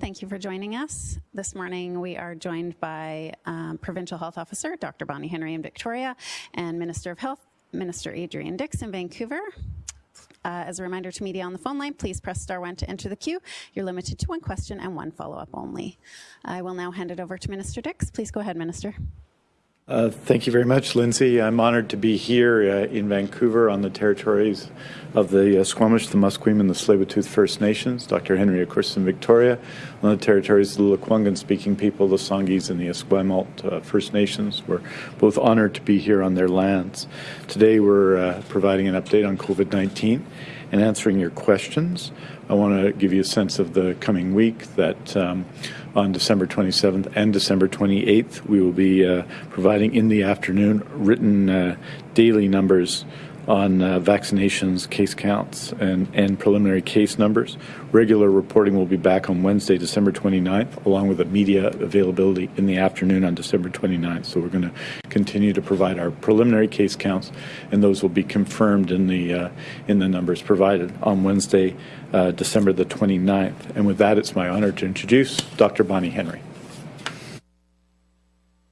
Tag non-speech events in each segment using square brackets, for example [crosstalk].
Thank you for joining us. This morning we are joined by um, Provincial Health Officer Dr. Bonnie Henry in Victoria and Minister of Health Minister Adrian Dix in Vancouver. Uh, as a reminder to media on the phone line, please press star one to enter the queue. You're limited to one question and one follow-up only. I will now hand it over to Minister Dix. Please go ahead, Minister. Uh, thank you very much, Lindsay. I'm honored to be here uh, in Vancouver on the territories of the uh, Squamish, the Musqueam, and the Tsleil-Waututh First Nations. Dr. Henry, of course, in Victoria, on the territories of the Lekwungen-speaking people, the Songhees, and the Esquimalt uh, First Nations. We're both honored to be here on their lands. Today, we're uh, providing an update on COVID-19 and answering your questions. I want to give you a sense of the coming week that um, on December 27th and December 28th, we will be uh, providing in the afternoon written uh, daily numbers on uh, vaccinations, case counts, and, and preliminary case numbers. Regular reporting will be back on Wednesday, December 29th, along with a media availability in the afternoon on December 29th. So we're going to continue to provide our preliminary case counts, and those will be confirmed in the uh, in the numbers provided on Wednesday, uh, December the 29th. And with that, it's my honor to introduce Dr. Bonnie Henry.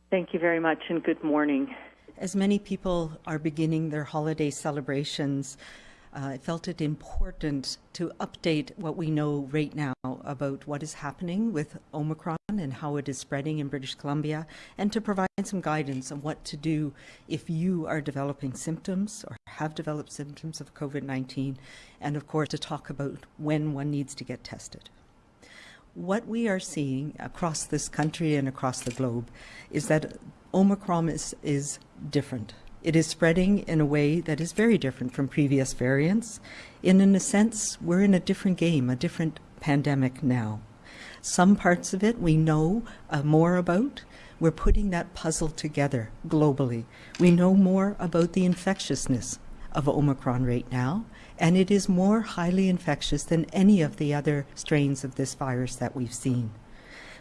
Thank you very much, and good morning. As many people are beginning their holiday celebrations, uh, I felt it important to update what we know right now about what is happening with Omicron and how it is spreading in British Columbia, and to provide some guidance on what to do if you are developing symptoms or have developed symptoms of COVID 19, and of course, to talk about when one needs to get tested. What we are seeing across this country and across the globe is that Omicron is, is different. It is spreading in a way that is very different from previous variants. And in a sense, we're in a different game, a different pandemic now. Some parts of it we know uh, more about. We're putting that puzzle together globally. We know more about the infectiousness of Omicron right now, and it is more highly infectious than any of the other strains of this virus that we've seen.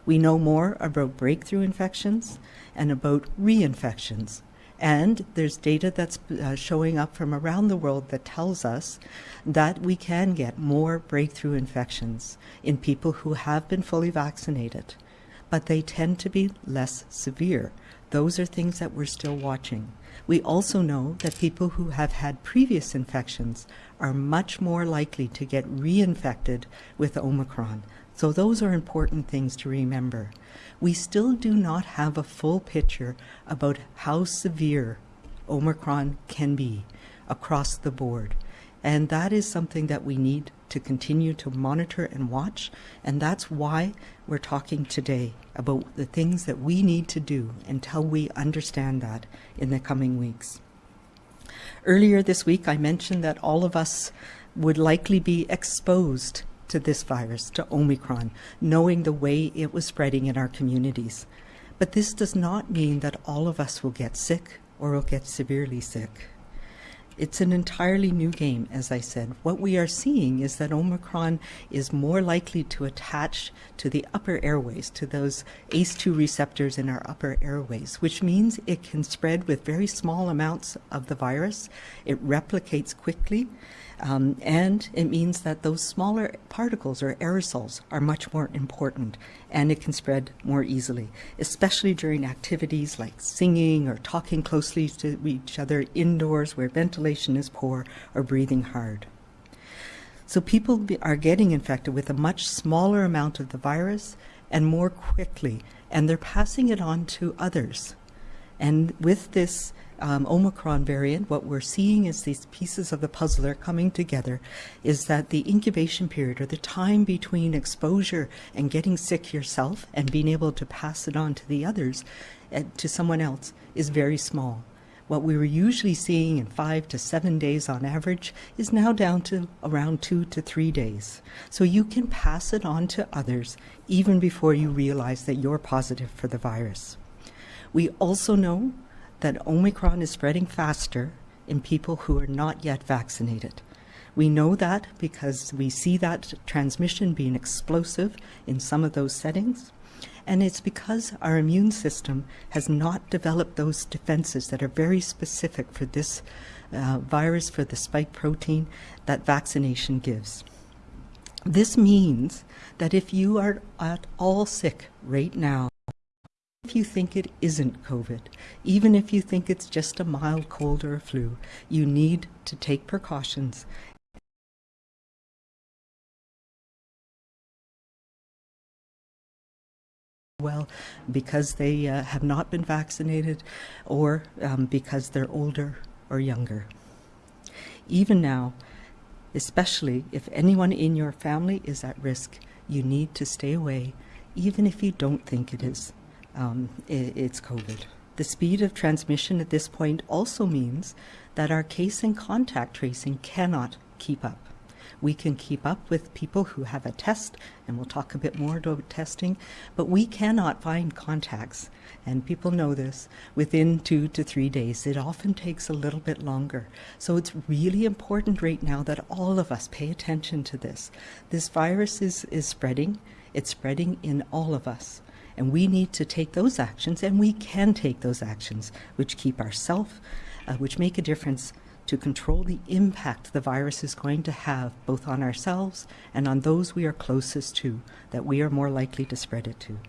We know more about breakthrough infections and about reinfections. And there's data that's uh, showing up from around the world that tells us that we can get more breakthrough infections in people who have been fully vaccinated, but they tend to be less severe. Those are things that we're still watching. We also know that people who have had previous infections are much more likely to get reinfected with Omicron. So those are important things to remember. We still do not have a full picture about how severe Omicron can be across the board. And that is something that we need to continue to monitor and watch. And that's why we're talking today about the things that we need to do until we understand that in the coming weeks. Earlier this week, I mentioned that all of us would likely be exposed to this virus, to Omicron, knowing the way it was spreading in our communities. But this does not mean that all of us will get sick or will get severely sick. It's an entirely new game, as I said. What we are seeing is that Omicron is more likely to attach to the upper airways, to those ACE2 receptors in our upper airways, which means it can spread with very small amounts of the virus. It replicates quickly. Um, and it means that those smaller particles or aerosols are much more important and it can spread more easily, especially during activities like singing or talking closely to each other indoors where ventilation is poor or breathing hard. So people are getting infected with a much smaller amount of the virus and more quickly, and they're passing it on to others. And with this um, Omicron variant, what we're seeing is these pieces of the puzzle are coming together, is that the incubation period or the time between exposure and getting sick yourself and being able to pass it on to the others, uh, to someone else, is very small. What we were usually seeing in five to seven days on average is now down to around two to three days. So you can pass it on to others even before you realize that you're positive for the virus. We also know that Omicron is spreading faster in people who are not yet vaccinated. We know that because we see that transmission being explosive in some of those settings. And it's because our immune system has not developed those defenses that are very specific for this uh, virus, for the spike protein that vaccination gives. This means that if you are at all sick right now, if you think it isn't COVID, even if you think it's just a mild cold or a flu, you need to take precautions well because they uh, have not been vaccinated or um, because they're older or younger. Even now, especially if anyone in your family is at risk, you need to stay away, even if you don't think it is. Um, it's COVID. The speed of transmission at this point also means that our case and contact tracing cannot keep up. We can keep up with people who have a test, and we'll talk a bit more about testing, but we cannot find contacts, and people know this, within two to three days. It often takes a little bit longer. So it's really important right now that all of us pay attention to this. This virus is, is spreading, it's spreading in all of us. And we need to take those actions, and we can take those actions, which keep ourselves, uh, which make a difference to control the impact the virus is going to have both on ourselves and on those we are closest to that we are more likely to spread it to.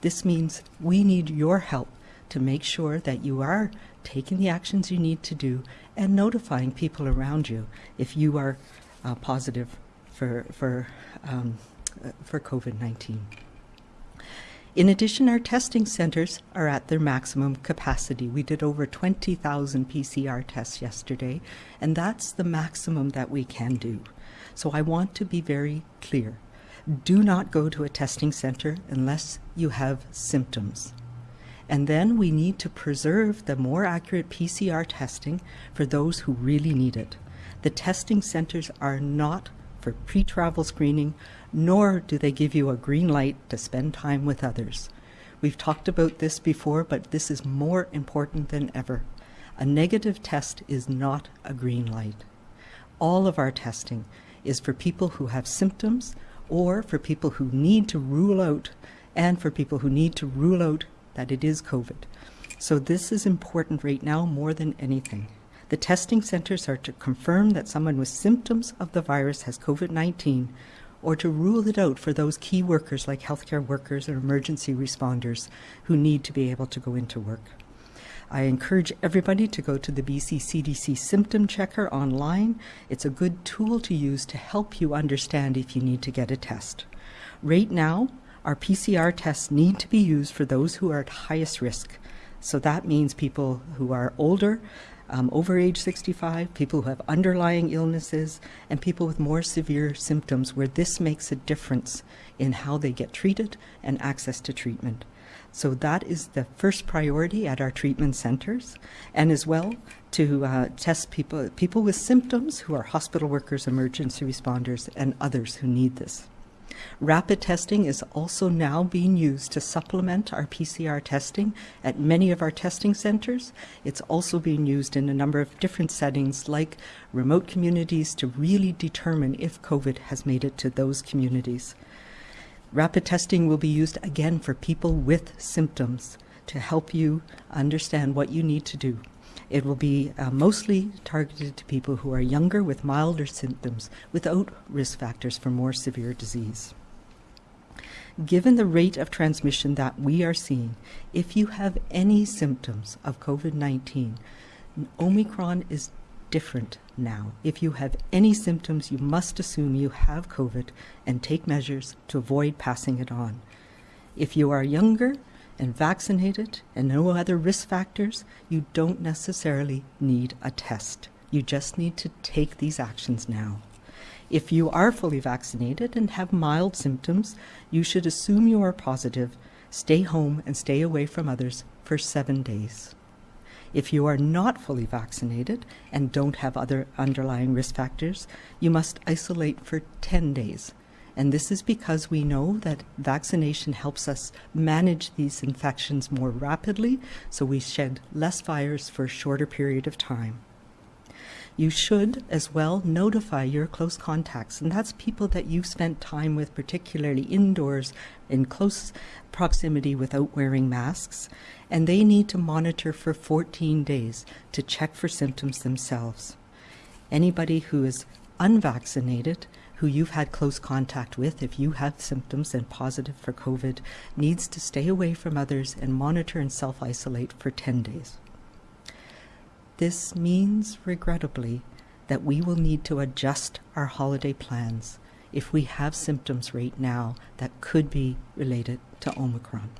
This means we need your help to make sure that you are taking the actions you need to do and notifying people around you if you are uh, positive for, for, um, uh, for COVID-19. In addition, our testing centers are at their maximum capacity. We did over 20,000 PCR tests yesterday, and that's the maximum that we can do. So I want to be very clear. Do not go to a testing center unless you have symptoms. And then we need to preserve the more accurate PCR testing for those who really need it. The testing centers are not for pre-travel screening, nor do they give you a green light to spend time with others. We've talked about this before, but this is more important than ever. A negative test is not a green light. All of our testing is for people who have symptoms or for people who need to rule out and for people who need to rule out that it is COVID. So this is important right now more than anything. The testing centers are to confirm that someone with symptoms of the virus has COVID-19 or to rule it out for those key workers like healthcare workers or emergency responders who need to be able to go into work. I encourage everybody to go to the BC CDC Symptom Checker online. It's a good tool to use to help you understand if you need to get a test. Right now, our PCR tests need to be used for those who are at highest risk. So that means people who are older, um, over age 65, people who have underlying illnesses, and people with more severe symptoms where this makes a difference in how they get treated and access to treatment. So that is the first priority at our treatment centers, and as well to uh, test people, people with symptoms who are hospital workers, emergency responders, and others who need this. Rapid testing is also now being used to supplement our PCR testing at many of our testing centers. It's also being used in a number of different settings like remote communities to really determine if COVID has made it to those communities. Rapid testing will be used again for people with symptoms to help you understand what you need to do. It will be uh, mostly targeted to people who are younger with milder symptoms without risk factors for more severe disease. Given the rate of transmission that we are seeing, if you have any symptoms of COVID-19, Omicron is different now. If you have any symptoms, you must assume you have COVID and take measures to avoid passing it on. If you are younger and vaccinated and no other risk factors, you don't necessarily need a test. You just need to take these actions now. If you are fully vaccinated and have mild symptoms, you should assume you are positive, stay home and stay away from others for seven days. If you are not fully vaccinated and don't have other underlying risk factors, you must isolate for 10 days and this is because we know that vaccination helps us manage these infections more rapidly, so we shed less virus for a shorter period of time. You should as well notify your close contacts, and that's people that you've spent time with, particularly indoors in close proximity without wearing masks, and they need to monitor for 14 days to check for symptoms themselves. Anybody who is unvaccinated who you've had close contact with, if you have symptoms and positive for COVID, needs to stay away from others and monitor and self isolate for 10 days. This means, regrettably, that we will need to adjust our holiday plans if we have symptoms right now that could be related to Omicron.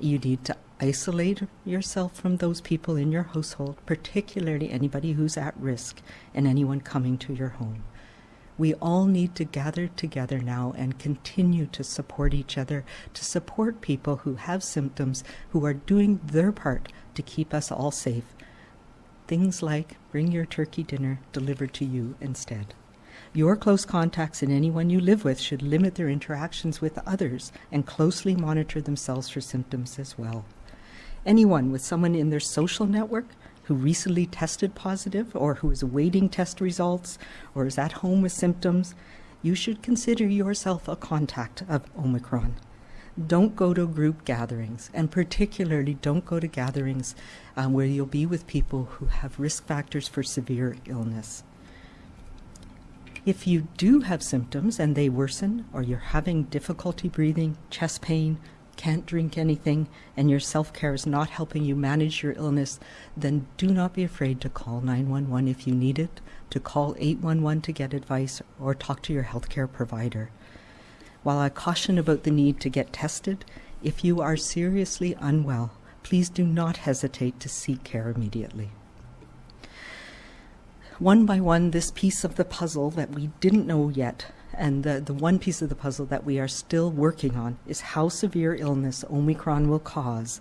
You need to isolate yourself from those people in your household, particularly anybody who's at risk and anyone coming to your home. We all need to gather together now and continue to support each other, to support people who have symptoms, who are doing their part to keep us all safe. Things like bring your turkey dinner delivered to you instead. Your close contacts and anyone you live with should limit their interactions with others and closely monitor themselves for symptoms as well. Anyone with someone in their social network who recently tested positive or who is awaiting test results or is at home with symptoms, you should consider yourself a contact of Omicron. Don't go to group gatherings, and particularly don't go to gatherings um, where you'll be with people who have risk factors for severe illness. If you do have symptoms and they worsen, or you're having difficulty breathing, chest pain, can't drink anything, and your self care is not helping you manage your illness, then do not be afraid to call 911 if you need it, to call 811 to get advice, or talk to your healthcare provider. While I caution about the need to get tested, if you are seriously unwell, please do not hesitate to seek care immediately. One by one, this piece of the puzzle that we didn't know yet, and the, the one piece of the puzzle that we are still working on, is how severe illness Omicron will cause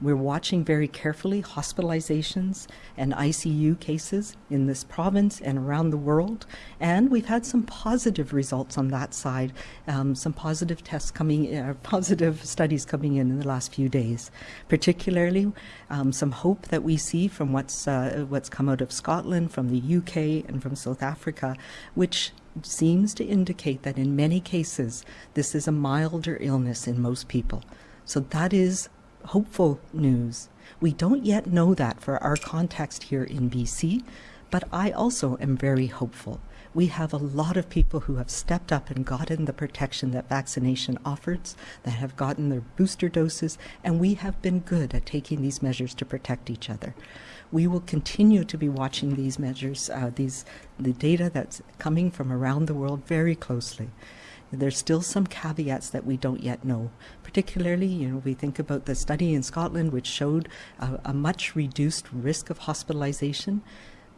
we're watching very carefully hospitalizations and ICU cases in this province and around the world. And we've had some positive results on that side, um, some positive tests coming, uh, [laughs] positive studies coming in in the last few days. Particularly, um, some hope that we see from what's, uh, what's come out of Scotland, from the UK, and from South Africa, which seems to indicate that in many cases, this is a milder illness in most people. So that is hopeful news. We don't yet know that for our context here in BC, but I also am very hopeful. We have a lot of people who have stepped up and gotten the protection that vaccination offers, that have gotten their booster doses, and we have been good at taking these measures to protect each other. We will continue to be watching these measures, uh, these the data that's coming from around the world very closely. There's still some caveats that we don't yet know. Particularly, you know, we think about the study in Scotland which showed a, a much reduced risk of hospitalization.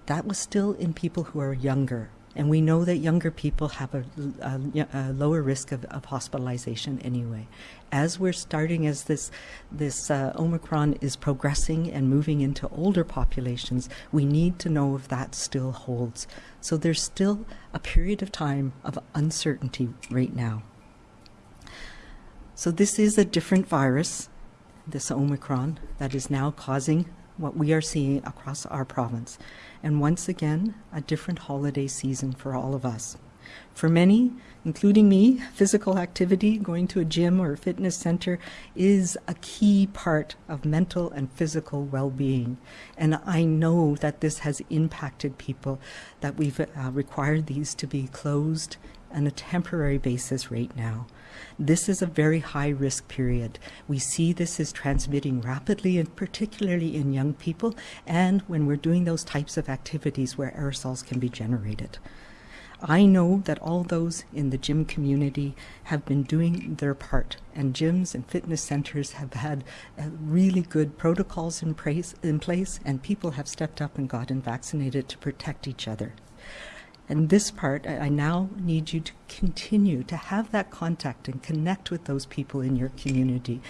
That was still in people who are younger, and we know that younger people have a, a, a lower risk of, of, hospitalization anyway. As we're starting, as this, this uh, Omicron is progressing and moving into older populations, we need to know if that still holds. So there's still a period of time of uncertainty right now. So this is a different virus, this Omicron, that is now causing what we are seeing across our province. And once again, a different holiday season for all of us. For many, including me, physical activity, going to a gym or a fitness center, is a key part of mental and physical well being. And I know that this has impacted people, that we've uh, required these to be closed on a temporary basis right now. This is a very high risk period. We see this is transmitting rapidly and particularly in young people and when we're doing those types of activities where aerosols can be generated. I know that all those in the gym community have been doing their part, and gyms and fitness centers have had uh, really good protocols in place, in place, and people have stepped up and gotten vaccinated to protect each other. And this part, I now need you to continue to have that contact and connect with those people in your community.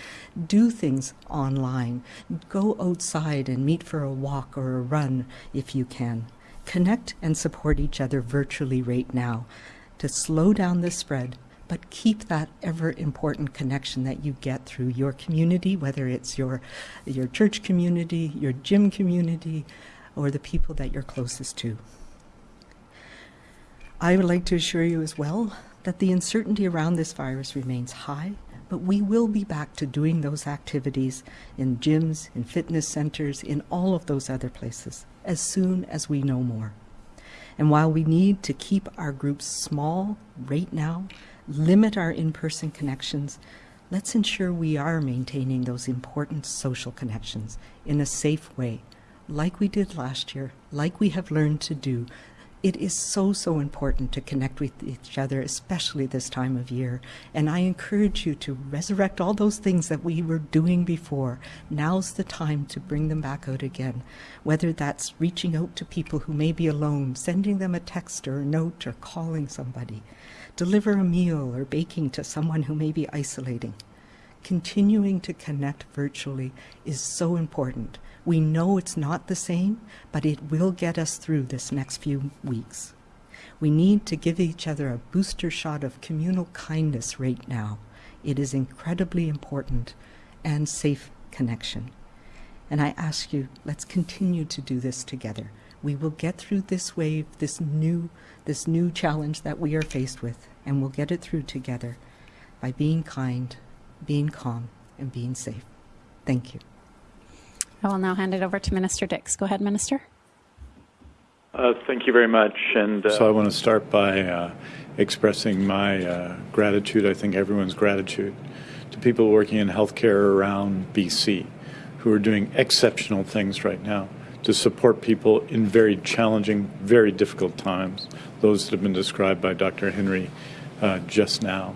Do things online. Go outside and meet for a walk or a run if you can. Connect and support each other virtually right now to slow down the spread but keep that ever important connection that you get through your community, whether it's your, your church community, your gym community, or the people that you're closest to. I would like to assure you as well that the uncertainty around this virus remains high, but we will be back to doing those activities in gyms, in fitness centers, in all of those other places as soon as we know more. And while we need to keep our groups small right now, limit our in person connections, let's ensure we are maintaining those important social connections in a safe way, like we did last year, like we have learned to do. It is so, so important to connect with each other, especially this time of year. And I encourage you to resurrect all those things that we were doing before. Now's the time to bring them back out again. Whether that's reaching out to people who may be alone, sending them a text or a note, or calling somebody, deliver a meal or baking to someone who may be isolating. Continuing to connect virtually is so important. We know it's not the same, but it will get us through this next few weeks. We need to give each other a booster shot of communal kindness right now. It is incredibly important and safe connection. And I ask you, let's continue to do this together. We will get through this wave, this new, this new challenge that we are faced with, and we'll get it through together by being kind, being calm, and being safe. Thank you. I will now hand it over to Minister Dix. Go ahead, Minister. Uh, thank you very much. And uh, So I want to start by uh, expressing my uh, gratitude, I think everyone's gratitude, to people working in healthcare around BC who are doing exceptional things right now to support people in very challenging, very difficult times, those that have been described by Dr. Henry uh, just now.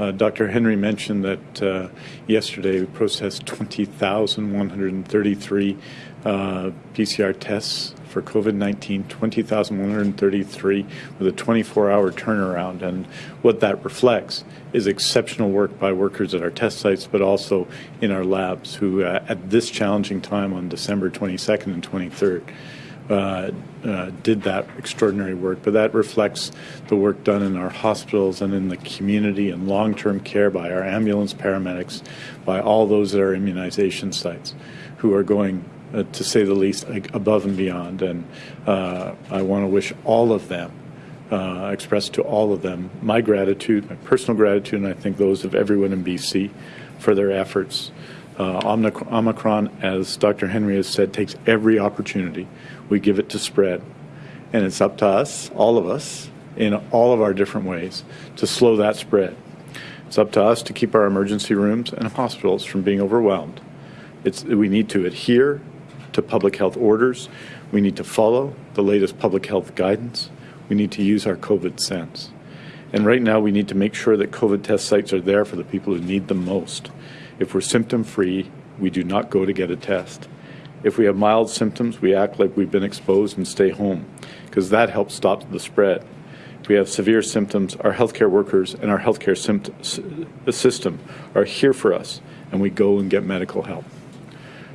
Uh, Dr. Henry mentioned that uh, yesterday we processed 20,133 uh, PCR tests for COVID 19, 20,133 with a 24 hour turnaround. And what that reflects is exceptional work by workers at our test sites, but also in our labs, who uh, at this challenging time on December 22nd and 23rd. Uh, uh, did that extraordinary work, but that reflects the work done in our hospitals and in the community and long-term care by our ambulance paramedics, by all those at our immunization sites, who are going, uh, to say the least, above and beyond. And uh, I want to wish all of them, express to all of them, my gratitude, my personal gratitude, and I think those of everyone in BC for their efforts. Uh, Omicron, as Dr. Henry has said, takes every opportunity. We give it to spread. And it's up to us, all of us, in all of our different ways, to slow that spread. It's up to us to keep our emergency rooms and hospitals from being overwhelmed. It's, we need to adhere to public health orders. We need to follow the latest public health guidance. We need to use our COVID sense. And right now, we need to make sure that COVID test sites are there for the people who need them most. If we're symptom free, we do not go to get a test. If we have mild symptoms, we act like we've been exposed and stay home, because that helps stop the spread. If we have severe symptoms, our healthcare workers and our healthcare system are here for us, and we go and get medical help.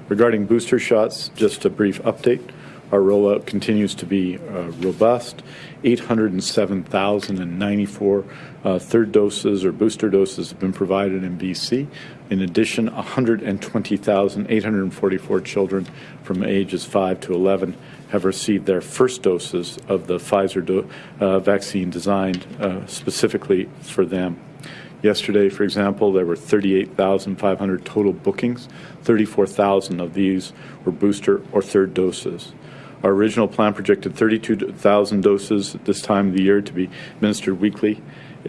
Regarding booster shots, just a brief update. Our rollout continues to be uh, robust. 807,094 uh, third doses or booster doses have been provided in BC. In addition, 120,844 children from ages 5 to 11 have received their first doses of the Pfizer uh, vaccine designed uh, specifically for them. Yesterday, for example, there were 38,500 total bookings. 34,000 of these were booster or third doses. Our original plan projected 32,000 doses this time of the year to be administered weekly.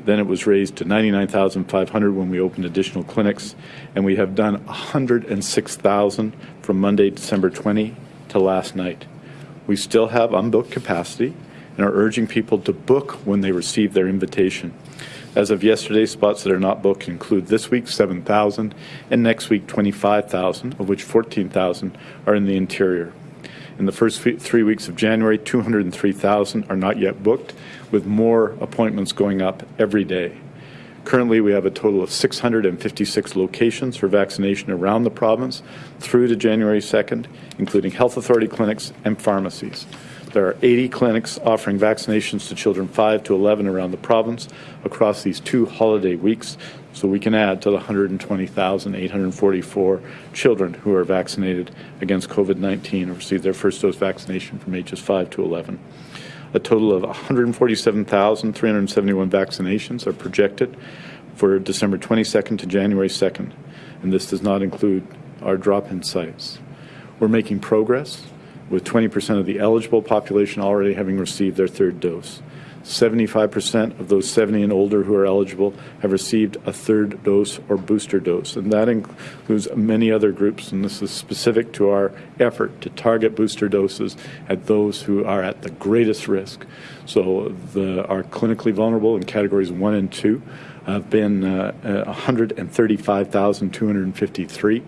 Then it was raised to 99,500 when we opened additional clinics, and we have done 106,000 from Monday, December 20 to last night. We still have unbooked capacity and are urging people to book when they receive their invitation. As of yesterday, spots that are not booked include this week 7,000 and next week 25,000, of which 14,000 are in the interior. In the first three weeks of January, 203,000 are not yet booked, with more appointments going up every day. Currently, we have a total of 656 locations for vaccination around the province through to January 2nd, including health authority clinics and pharmacies. There are 80 clinics offering vaccinations to children 5 to 11 around the province across these two holiday weeks, so we can add to the 120,844 children who are vaccinated against COVID-19 or received their first dose vaccination from ages 5 to 11. A total of 147,371 vaccinations are projected for December 22nd to January 2nd, and this does not include our drop-in sites. We're making progress. with 20% of the eligible population already having received their third dose. 75% of those 70 and older who are eligible have received a third dose or booster dose, and that includes many other groups, and this is specific to our effort to target booster doses at those who are at the greatest risk. So the, our clinically vulnerable in categories 1 and 2 have been uh, uh, 135,253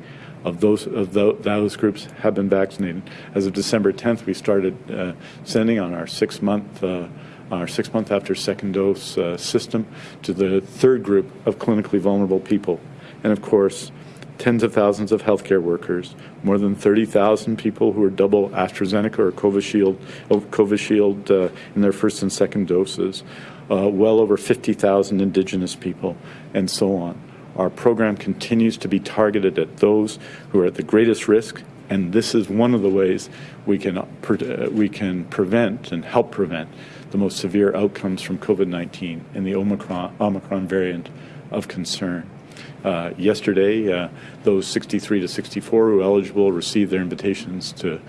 of those of those groups have been vaccinated. As of December 10th, we started uh, sending on our six-month uh, our six month after second dose uh, system to the third group of clinically vulnerable people. And of course, tens of thousands of healthcare workers, more than 30,000 people who are double AstraZeneca or Covishield, Covishield uh, in their first and second doses, uh, well over 50,000 Indigenous people, and so on. Our program continues to be targeted at those who are at the greatest risk, and this is one of the ways we can, uh, we can prevent and help prevent the most severe outcomes from COVID-19 and the Omicron, Omicron variant of concern. Uh, yesterday, uh, those 63 to 64 who are eligible received their invitations to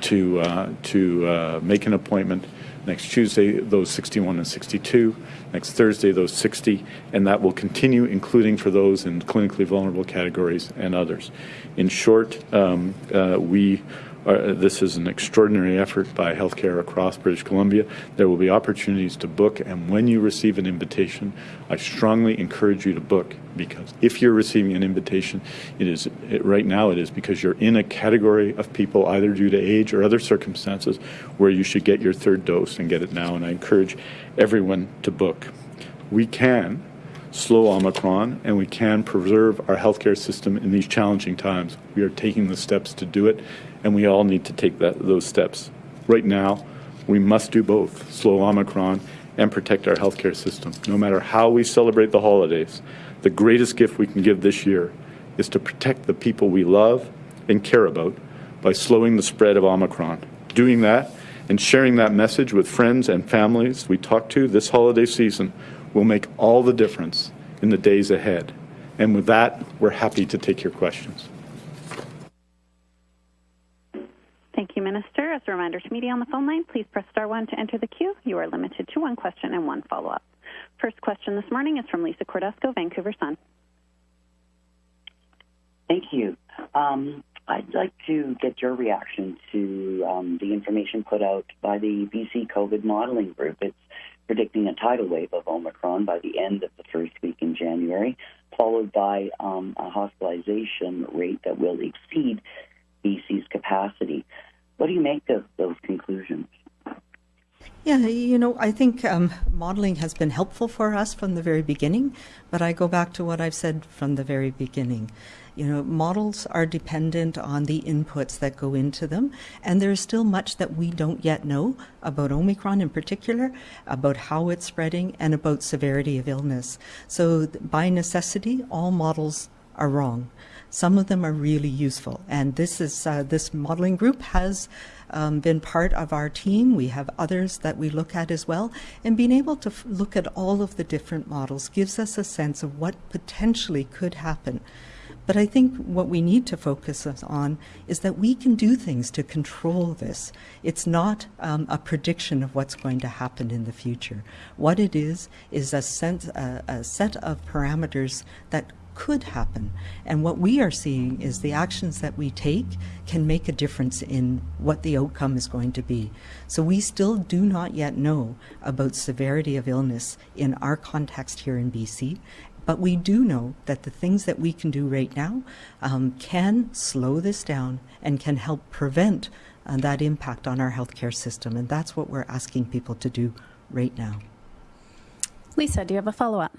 to uh, to uh, make an appointment. Next Tuesday, those 61 and 62. Next Thursday, those 60, and that will continue, including for those in clinically vulnerable categories and others. In short, um, uh, we this is an extraordinary effort by healthcare across British Columbia. There will be opportunities to book, and when you receive an invitation, I strongly encourage you to book because if you're receiving an invitation, it is it, right now it is because you're in a category of people either due to age or other circumstances where you should get your third dose and get it now. And I encourage everyone to book. We can slow Omicron, and we can preserve our healthcare system in these challenging times. We are taking the steps to do it, and we all need to take that, those steps. Right now, we must do both, slow Omicron and protect our healthcare system. No matter how we celebrate the holidays, the greatest gift we can give this year is to protect the people we love and care about by slowing the spread of Omicron. Doing that and sharing that message with friends and families we talk to this holiday season will make all the difference in the days ahead. And with that, we're happy to take your questions. Thank you, Minister. As a reminder to media on the phone line, please press star one to enter the queue. You are limited to one question and one follow up. First question this morning is from Lisa Cordasco, Vancouver Sun. Thank you. Um, I'd like to get your reaction to um, the information put out by the BC COVID modeling group. It's predicting a tidal wave of Omicron by the end of the first week in January, followed by um, a hospitalization rate that will exceed BC's capacity. What do you make of those conclusions? Yeah, you know, I think um, modeling has been helpful for us from the very beginning, but I go back to what I've said from the very beginning. You know, models are dependent on the inputs that go into them, and there's still much that we don't yet know about Omicron in particular, about how it's spreading, and about severity of illness. So, by necessity, all models are wrong. Some of them are really useful, and this is uh, this modeling group has um, been part of our team. We have others that we look at as well, and being able to look at all of the different models gives us a sense of what potentially could happen. But I think what we need to focus on is that we can do things to control this. It's not um, a prediction of what's going to happen in the future. What it is is a, sense, uh, a set of parameters that could happen. And what we are seeing is the actions that we take can make a difference in what the outcome is going to be. So we still do not yet know about severity of illness in our context here in BC. But we do know that the things that we can do right now um, can slow this down and can help prevent uh, that impact on our healthcare system. And that's what we're asking people to do right now. Lisa, do you have a follow up?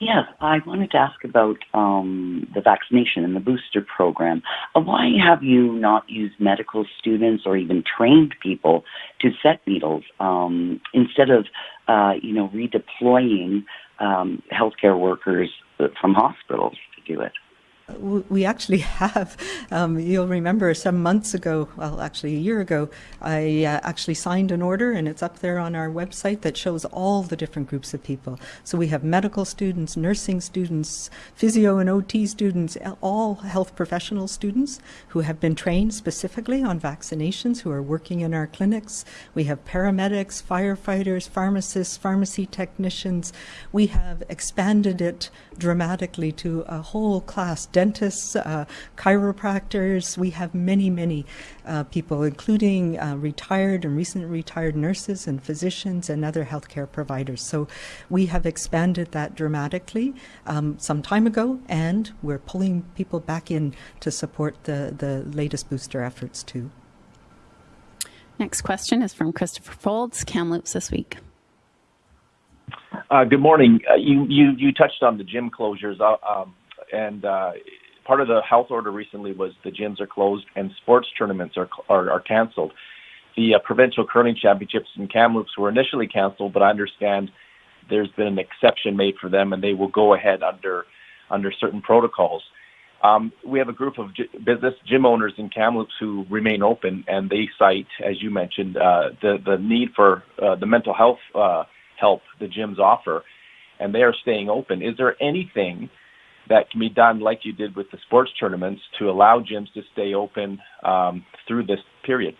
Yes, I wanted to ask about um, the vaccination and the booster program. Uh, why have you not used medical students or even trained people to set needles um, instead of, uh, you know, redeploying um, healthcare workers from hospitals to do it? We actually [laughs] have. Um, you'll remember some months ago, well, actually a year ago, I uh, actually signed an order, and it's up there on our website that shows all the different groups of people. So we have medical students, nursing students, physio and OT students, all health professional students who have been trained specifically on vaccinations, who are working in our clinics. We have paramedics, firefighters, pharmacists, pharmacy technicians. We have expanded it dramatically to a whole class dentists, uh, chiropractors. We have many, many uh, people, including uh, retired and recent retired nurses and physicians and other healthcare providers. So we have expanded that dramatically um, some time ago, and we're pulling people back in to support the, the latest booster efforts too. Next question is from Christopher Foulds, Kamloops this week. Uh, good morning. Uh, you, you you touched on the gym closures, uh, um, and uh, part of the health order recently was the gyms are closed and sports tournaments are are, are canceled. The uh, provincial curling championships in Kamloops were initially canceled, but I understand there's been an exception made for them, and they will go ahead under under certain protocols. Um, we have a group of business gym owners in Kamloops who remain open, and they cite, as you mentioned, uh, the the need for uh, the mental health uh, help the gyms offer, and they are staying open. Is there anything that can be done, like you did with the sports tournaments, to allow gyms to stay open um, through this period?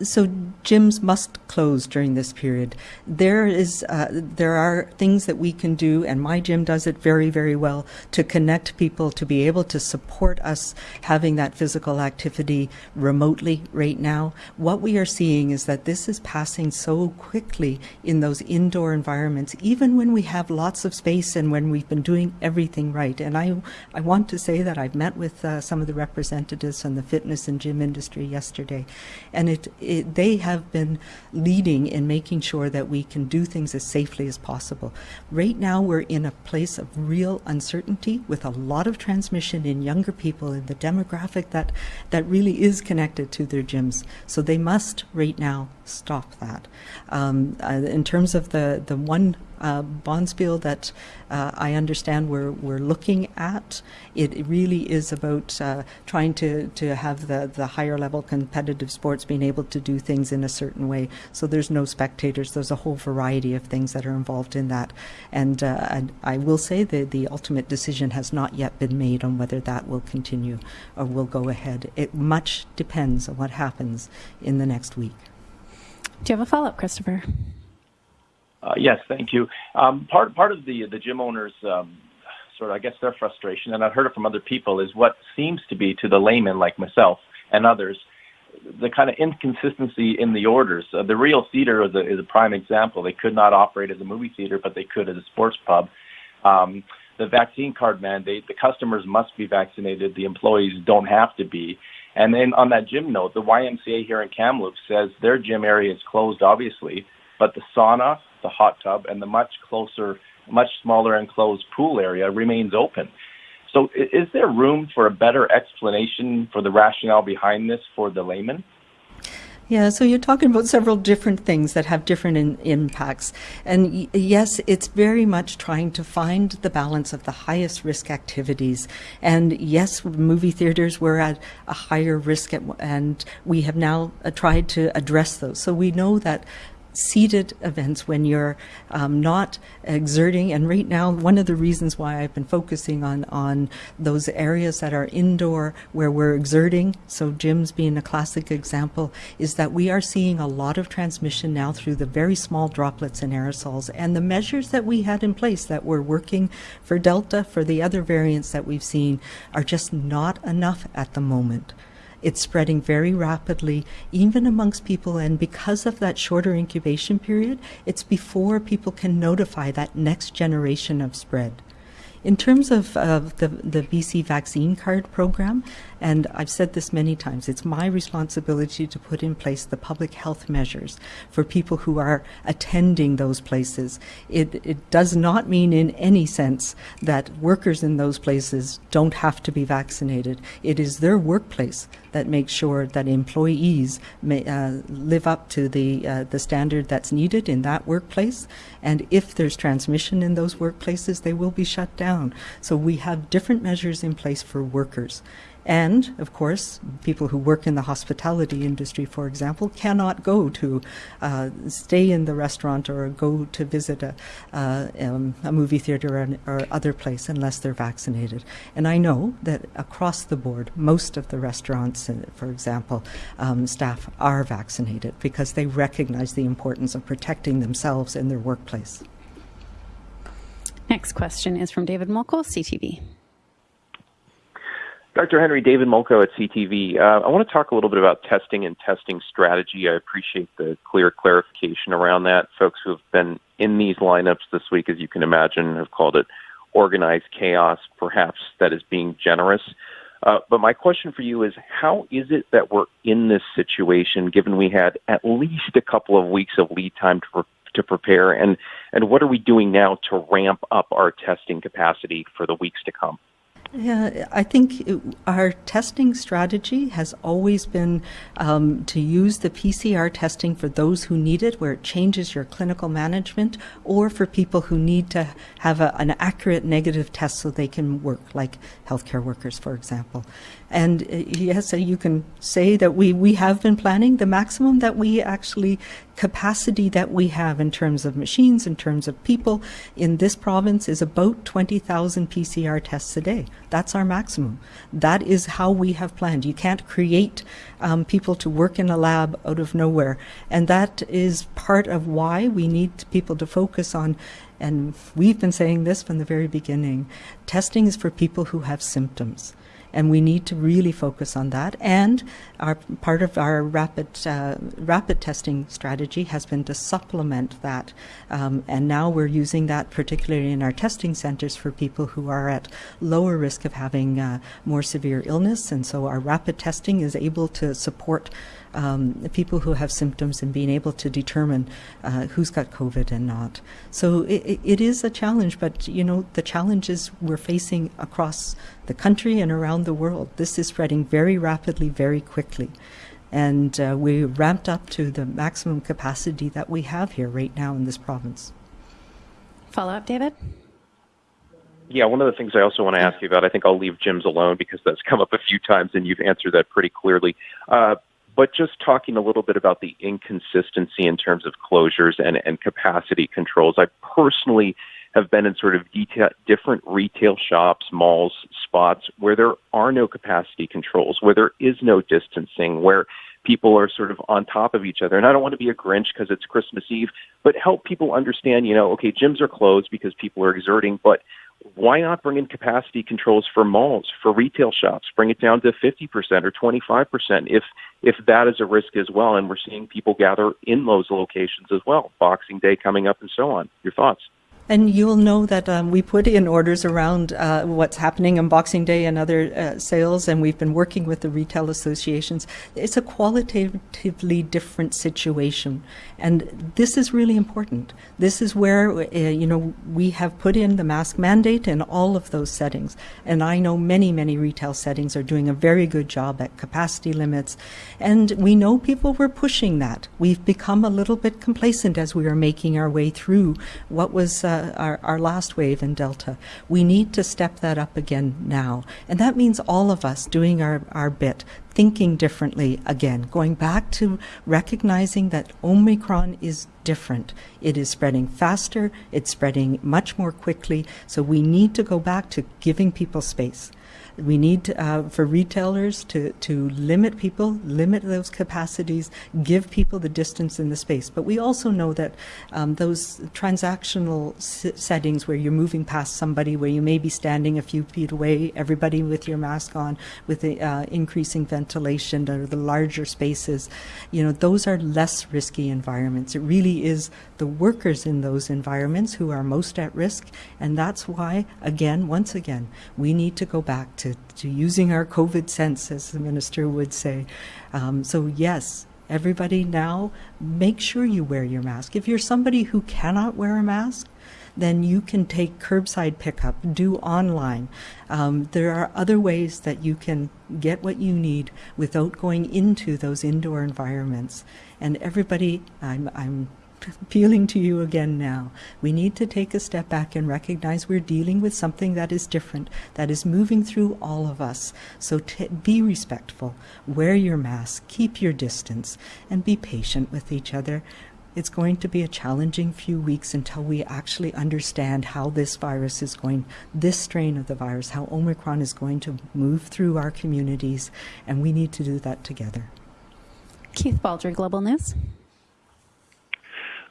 So gyms must close during this period. There is, uh, there are things that we can do, and my gym does it very, very well to connect people to be able to support us having that physical activity remotely right now. What we are seeing is that this is passing so quickly in those indoor environments, even when we have lots of space and when we've been doing everything right. And I, I want to say that I've met with uh, some of the representatives from the fitness and gym industry yesterday, and it it, they have been leading in making sure that we can do things as safely as possible. Right now, we're in a place of real uncertainty with a lot of transmission in younger people in the demographic that, that really is connected to their gyms. So they must, right now, stop that. Um, uh, in terms of the, the one uh, Bonspiel that uh, I understand we're, we're looking at. It really is about uh, trying to, to have the, the higher level competitive sports being able to do things in a certain way. So there's no spectators. There's a whole variety of things that are involved in that. And, uh, and I will say that the ultimate decision has not yet been made on whether that will continue or will go ahead. It much depends on what happens in the next week. Do you have a follow up, Christopher? Uh, yes, thank you. Um, part part of the the gym owners um, sort of I guess their frustration, and I've heard it from other people, is what seems to be to the layman like myself and others, the kind of inconsistency in the orders. Uh, the Real Theater is a, is a prime example. They could not operate as a movie theater, but they could as a sports pub. Um, the vaccine card mandate, the customers must be vaccinated, the employees don't have to be. And then on that gym note, the YMCA here in Kamloops says their gym area is closed, obviously, but the sauna, the hot tub, and the much closer, much smaller enclosed pool area remains open. So, is there room for a better explanation for the rationale behind this for the layman? Yeah, so you're talking about several different things that have different in, impacts. And yes, it's very much trying to find the balance of the highest risk activities. And yes, movie theaters were at a higher risk, at, and we have now uh, tried to address those. So we know that seated events when you're um, not exerting. And right now, one of the reasons why I've been focusing on, on those areas that are indoor where we're exerting, so gyms being a classic example, is that we are seeing a lot of transmission now through the very small droplets and aerosols. And the measures that we had in place that were working for Delta, for the other variants that we've seen, are just not enough at the moment. It's spreading very rapidly, even amongst people. And because of that shorter incubation period, it's before people can notify that next generation of spread. In terms of uh, the, the BC vaccine card program, and I've said this many times, it's my responsibility to put in place the public health measures for people who are attending those places. It, it does not mean in any sense that workers in those places don't have to be vaccinated. It is their workplace that makes sure that employees may uh, live up to the uh, the standard that's needed in that workplace. And if there's transmission in those workplaces, they will be shut down down. So we have different measures in place for workers. And of course, people who work in the hospitality industry, for example, cannot go to uh, stay in the restaurant or go to visit a, uh, um, a movie theater or, or, other place unless they're vaccinated. And I know that across the board, most of the restaurants, uh, for example, um, staff are vaccinated because they recognize the importance of protecting themselves in their workplace. Next question is from David Molko, CTV. Dr. Henry, David Molko at CTV. Uh, I want to talk a little bit about testing and testing strategy. I appreciate the clear clarification around that. Folks who have been in these lineups this week, as you can imagine, have called it organized chaos. Perhaps that is being generous. Uh, but my question for you is how is it that we're in this situation given we had at least a couple of weeks of lead time to, to prepare? And, and what are we doing now to ramp up our testing capacity for the weeks to come? Yeah, I think it, our testing strategy has always been um, to use the PCR testing for those who need it, where it changes your clinical management, or for people who need to have a, an accurate negative test so they can work, like healthcare workers, for example. And uh, yes, you can say that we, we have been planning the maximum that we actually capacity that we have in terms of machines, in terms of people in this province is about 20,000 PCR tests a day. That's our maximum. That is how we have planned. You can't create um, people to work in a lab out of nowhere. And that is part of why we need people to focus on and we've been saying this from the very beginning. Testing is for people who have symptoms and we need to really focus on that. And our part of our rapid uh, rapid testing strategy has been to supplement that, um, and now we're using that particularly in our testing centres for people who are at lower risk of having uh, more severe illness, and so our rapid testing is able to support um, people who have symptoms and being able to determine uh, who's got COVID and not. So it, it is a challenge, but you know the challenges we're facing across the country and around the world. This is spreading very rapidly, very quickly. And uh, we ramped up to the maximum capacity that we have here right now in this province. Follow up, David? Yeah, one of the things I also want to ask you about, I think I'll leave gyms alone because that's come up a few times and you've answered that pretty clearly. Uh, but just talking a little bit about the inconsistency in terms of closures and, and capacity controls. I personally have been in sort of detail, different retail shops, malls, spots where there are no capacity controls, where there is no distancing, where people are sort of on top of each other. And I don't want to be a Grinch because it's Christmas Eve, but help people understand, you know, okay, gyms are closed because people are exerting, but why not bring in capacity controls for malls, for retail shops? Bring it down to 50% or 25% if if that is a risk as well. And we're seeing people gather in those locations as well. Boxing Day coming up and so on. Your thoughts? And you'll know that um, we put in orders around uh, what's happening on Boxing Day and other uh, sales, and we've been working with the retail associations. It's a qualitatively different situation, and this is really important. This is where uh, you know we have put in the mask mandate in all of those settings, and I know many many retail settings are doing a very good job at capacity limits, and we know people were pushing that. We've become a little bit complacent as we are making our way through what was. Uh, Uh, our, our last wave in Delta. We need to step that up again now. And that means all of us doing our, our bit, thinking differently again, going back to recognizing that Omicron is different. It is spreading faster, it's spreading much more quickly. So we need to go back to giving people space. We need uh, for retailers to, to limit people, limit those capacities, give people the distance in the space. But we also know that um, those transactional settings where you're moving past somebody, where you may be standing a few feet away, everybody with your mask on, with the uh, increasing ventilation or the larger spaces, you know, those are less risky environments. It really is the workers in those environments who are most at risk. And that's why, again, once again, we need to go back to to, to using our COVID sense, as the minister would say. Um, so, yes, everybody now make sure you wear your mask. If you're somebody who cannot wear a mask, then you can take curbside pickup, do online. Um, there are other ways that you can get what you need without going into those indoor environments. And everybody, I'm, I'm appealing to you again now. We need to take a step back and recognize we're dealing with something that is different, that is moving through all of us. So be respectful, wear your mask, keep your distance, and be patient with each other. It's going to be a challenging few weeks until we actually understand how this virus is going, this strain of the virus, how Omicron is going to move through our communities, and we need to do that together. Keith Baldrey, Global News.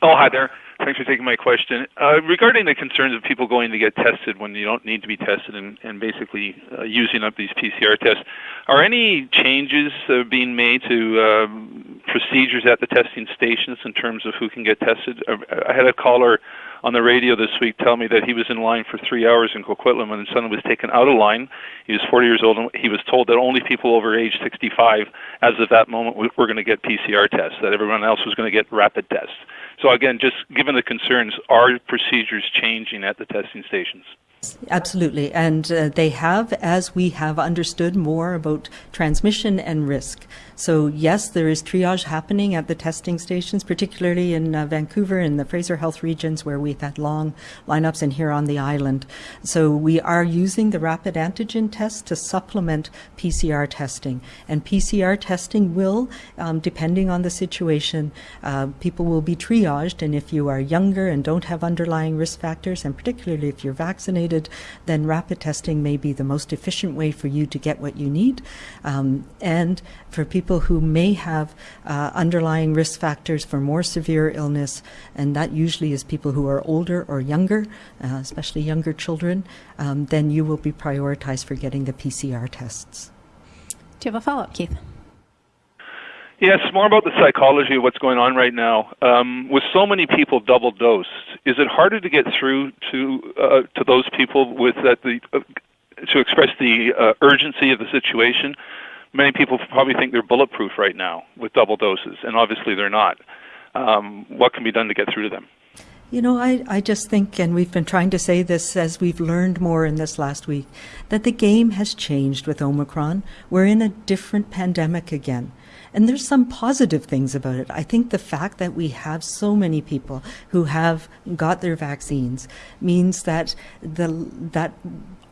Oh, hi there. Thanks for taking my question. Uh, regarding the concerns of people going to get tested when you don't need to be tested and, and basically uh, using up these PCR tests, are any changes uh, being made to um, procedures at the testing stations in terms of who can get tested? Uh, I had a caller on the radio this week tell me that he was in line for three hours in Coquitlam and someone was taken out of line. He was 40 years old and he was told that only people over age 65, as of that moment, were going to get PCR tests, that everyone else was going to get rapid tests. So again, just given the concerns, are procedures changing at the testing stations? Absolutely, and uh, they have as we have understood more about transmission and risk. So, yes, there is triage happening at the testing stations, particularly in uh, Vancouver and the Fraser Health regions where we've had long lineups and here on the island. So, we are using the rapid antigen test to supplement PCR testing. And PCR testing will, um, depending on the situation, uh, people will be triaged. And if you are younger and don't have underlying risk factors, and particularly if you're vaccinated, then rapid testing may be the most efficient way for you to get what you need. Um, and for people who may have uh, underlying risk factors for more severe illness, and that usually is people who are older or younger, uh, especially younger children, um, then you will be prioritized for getting the PCR tests. Do you have a follow up, Keith? Yes, more about the psychology of what's going on right now. Um, with so many people double dosed, is it harder to get through to uh, to those people with that the uh, to express the uh, urgency of the situation? Many people probably think they're bulletproof right now with double doses, and obviously they're not. Um, what can be done to get through to them? You know, I, I just think, and we've been trying to say this as we've learned more in this last week, that the game has changed with Omicron. We're in a different pandemic again. And there's some positive things about it. I think the fact that we have so many people who have got their vaccines means that the that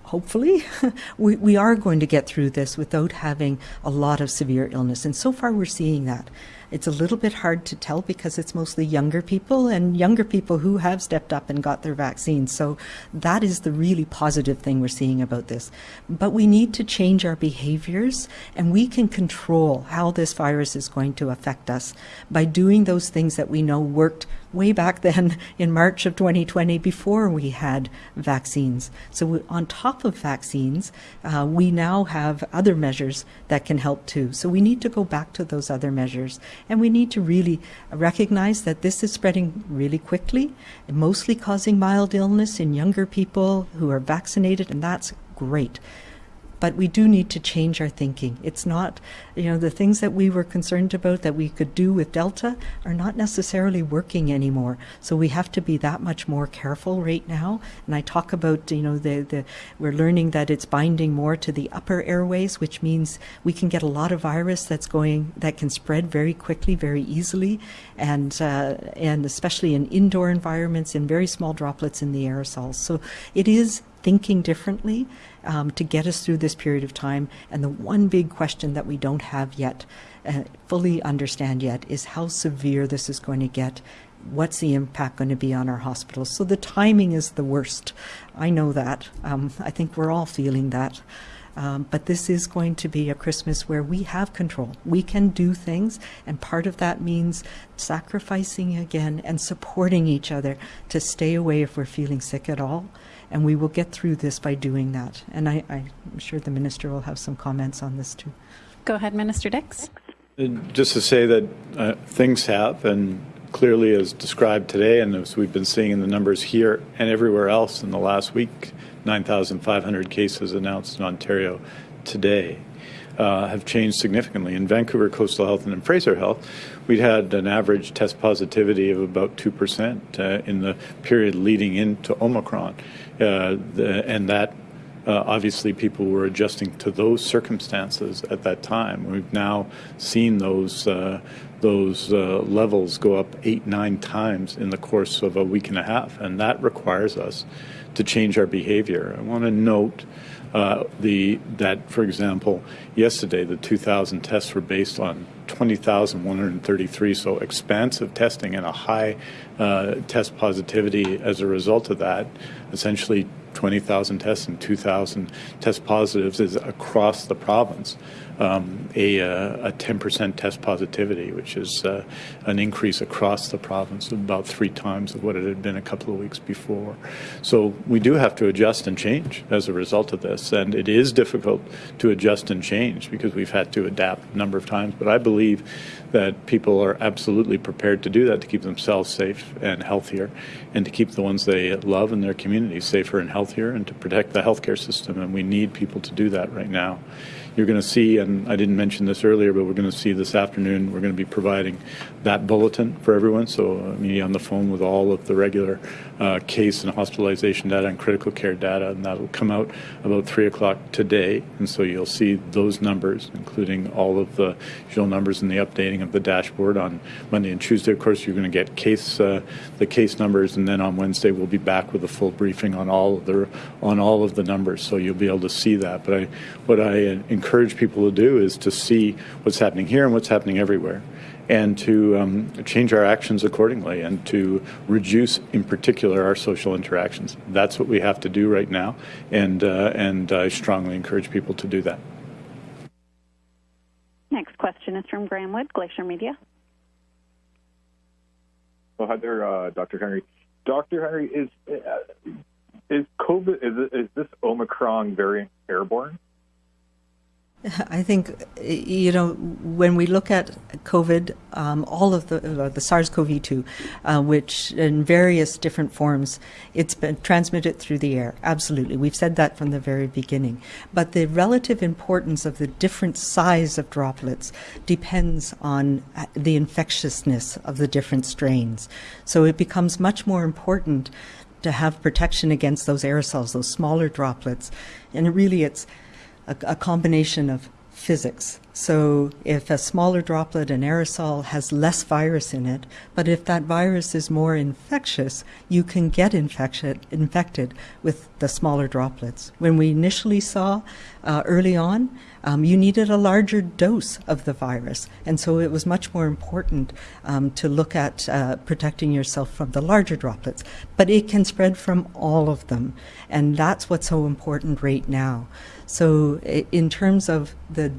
hopefully [laughs] we, we are going to get through this without having a lot of severe illness. And so far we're seeing that. It's a little bit hard to tell because it's mostly younger people and younger people who have stepped up and got their vaccines. So that is the really positive thing we're seeing about this. But we need to change our behaviors and we can control how this virus is going to affect us by doing those things that we know worked way back then in March of 2020 before we had vaccines. So, on top of vaccines, uh, we now have other measures that can help too. So, we need to go back to those other measures and we need to really recognize that this is spreading really quickly, mostly causing mild illness in younger people who are vaccinated, and that's great but we do need to change our thinking. It's not, you know, the things that we were concerned about that we could do with Delta are not necessarily working anymore. So we have to be that much more careful right now. And I talk about, you know, the, the we're learning that it's binding more to the upper airways, which means we can get a lot of virus that's going that can spread very quickly, very easily, and uh, and especially in indoor environments in very small droplets in the aerosols. So it is thinking differently um, to get us through this period of time. And the one big question that we don't have yet, uh, fully understand yet, is how severe this is going to get. What's the impact going to be on our hospitals? So the timing is the worst. I know that. Um, I think we're all feeling that. Um, but this is going to be a Christmas where we have control. We can do things, and part of that means sacrificing again and supporting each other to stay away if we're feeling sick at all and we will get through this by doing that. And I, am sure the minister will have some comments on this too. Go ahead, Minister Dix. Just to say that uh, things have, and clearly as described today, and as we've been seeing in the numbers here and everywhere else in the last week, 9,500 cases announced in Ontario today. Uh, have changed significantly. In Vancouver Coastal Health and in Fraser Health, we had an average test positivity of about 2% uh, in the period leading into Omicron. Uh, the, and that uh, obviously people were adjusting to those circumstances at that time. We've now seen those uh, those uh, levels go up eight, nine times in the course of a week and a half, and that requires us to change our behavior. I want to note uh, the that, for example, yesterday the 2,000 tests were based on 20,133, so expansive testing and a high uh, test positivity as a result of that. Essentially, 20,000 tests and 2,000 test positives is across the province um, a, uh, a 10% test positivity, which is uh, an increase across the province of about three times of what it had been a couple of weeks before. So we do have to adjust and change as a result of this, and it is difficult to adjust and change because we've had to adapt a number of times. But I believe that people are absolutely prepared to do that to keep themselves safe and healthier, and to keep the ones they love in their communities safer and healthier, and to protect the healthcare system. And we need people to do that right now. You're going to see, and I didn't mention this earlier, but we're going to see this afternoon, we're going to be providing that bulletin for everyone. So uh, me on the phone with all of the regular uh, case and hospitalization data and critical care data, and that will come out about 3 o'clock today. And so you'll see those numbers, including all of the usual numbers and the updating of the dashboard on Monday and Tuesday. Of course, you're going to get case uh, the case numbers, and then on Wednesday we'll be back with a full briefing on all of the on all of the numbers. So you'll be able to see that. But I, what I encourage people to do is to see what's happening here and what's happening everywhere and to um, change our actions accordingly and to reduce, in particular, our social interactions. That's what we have to do right now, and, uh, and I strongly encourage people to do that. Next question is from Graeme Wood, Glacier Media. Oh, hi there, uh, Dr. Henry. Dr. Henry, is uh, is COVID is is this Omicron variant airborne? I think, you know, when we look at COVID, um, all of the, uh, the SARS-CoV-2, uh, which in various different forms, it's been transmitted through the air. Absolutely. We've said that from the very beginning. But the relative importance of the different size of droplets depends on uh, the infectiousness of the different strains. So it becomes much more important to have protection against those aerosols, those smaller droplets. And really it's a, a combination of physics. So if a smaller droplet, an aerosol, has less virus in it, but if that virus is more infectious, you can get infected with the smaller droplets. When we initially saw uh, early on, um, you needed a larger dose of the virus. And so it was much more important um, to look at uh, protecting yourself from the larger droplets. But it can spread from all of them. And that's what's so important right now. So, in terms of the